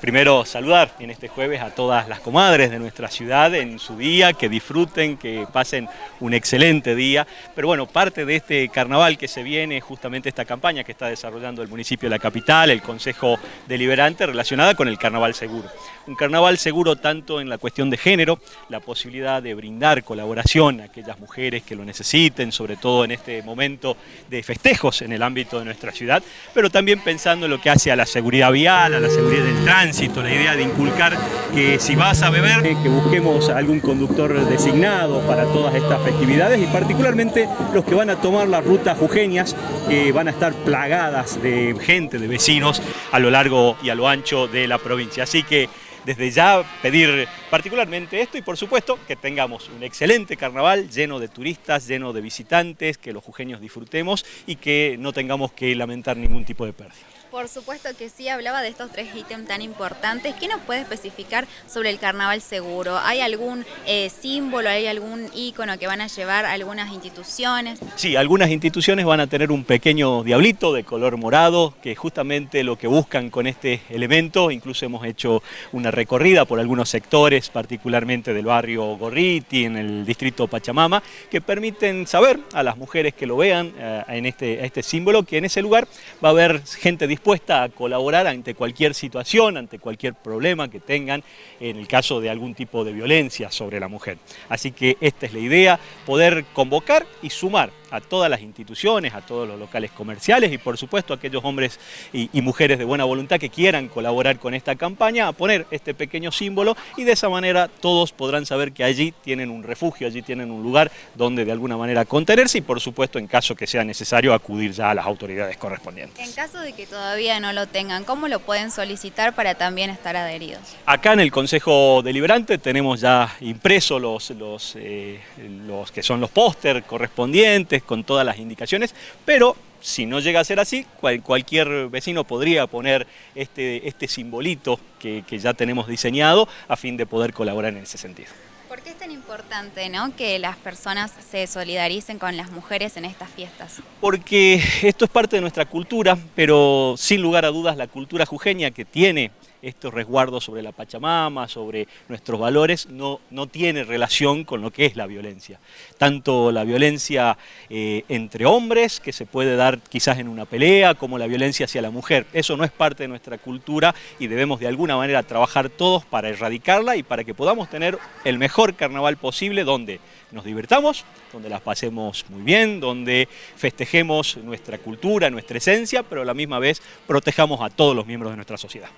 Primero saludar en este jueves a todas las comadres de nuestra ciudad en su día, que disfruten, que pasen un excelente día. Pero bueno, parte de este carnaval que se viene, justamente esta campaña que está desarrollando el municipio de la capital, el Consejo Deliberante, relacionada con el carnaval seguro. Un carnaval seguro tanto en la cuestión de género, la posibilidad de brindar colaboración a aquellas mujeres que lo necesiten, sobre todo en este momento de festejos en el ámbito de nuestra ciudad, pero también pensando en lo que hace a la seguridad vial, a la seguridad del tránsito, la idea de inculcar que si vas a beber, que busquemos algún conductor designado para todas estas festividades y particularmente los que van a tomar las rutas jujeñas, que van a estar plagadas de gente, de vecinos a lo largo y a lo ancho de la provincia. Así que desde ya pedir particularmente esto y por supuesto que tengamos un excelente carnaval lleno de turistas, lleno de visitantes, que los jujeños disfrutemos y que no tengamos que lamentar ningún tipo de pérdida. Por supuesto que sí, hablaba de estos tres ítems tan importantes. ¿Qué nos puede especificar sobre el carnaval seguro? ¿Hay algún eh, símbolo, hay algún ícono que van a llevar algunas instituciones? Sí, algunas instituciones van a tener un pequeño diablito de color morado, que justamente lo que buscan con este elemento, incluso hemos hecho una recorrida por algunos sectores, particularmente del barrio Gorriti, en el distrito Pachamama, que permiten saber a las mujeres que lo vean eh, en este, este símbolo, que en ese lugar va a haber gente dispuesta dispuesta a colaborar ante cualquier situación, ante cualquier problema que tengan en el caso de algún tipo de violencia sobre la mujer. Así que esta es la idea, poder convocar y sumar a todas las instituciones, a todos los locales comerciales y por supuesto a aquellos hombres y, mujeres de buena voluntad que quieran colaborar con esta campaña, a poner este pequeño símbolo y de esa manera todos podrán saber que allí tienen un refugio, allí tienen un lugar donde de alguna manera contenerse y por supuesto en caso que sea necesario acudir ya a las autoridades correspondientes. En caso de que todavía no lo tengan, ¿cómo lo pueden solicitar para también estar adheridos? Acá en el Consejo Deliberante tenemos ya impresos los, los, eh, los que son los póster correspondientes, con todas las indicaciones, pero si no llega a ser así, cualquier vecino podría poner este, este simbolito que, ya tenemos diseñado a fin de poder colaborar en ese sentido. ¿Por qué es tan importante ¿no? que las personas se solidaricen con las mujeres en estas fiestas? Porque esto es parte de nuestra cultura, pero sin lugar a dudas la cultura jujeña que tiene estos resguardos sobre la Pachamama, sobre nuestros valores, no, no tiene relación con lo que es la violencia. Tanto la violencia eh, entre hombres, que se puede dar quizás en una pelea, como la violencia hacia la mujer. Eso no es parte de nuestra cultura y debemos de alguna manera trabajar todos para erradicarla y para que podamos tener el mejor carnaval posible donde nos divertamos, donde las pasemos muy bien, donde festejemos nuestra cultura, nuestra esencia, pero a la misma vez protejamos a todos los miembros de nuestra sociedad.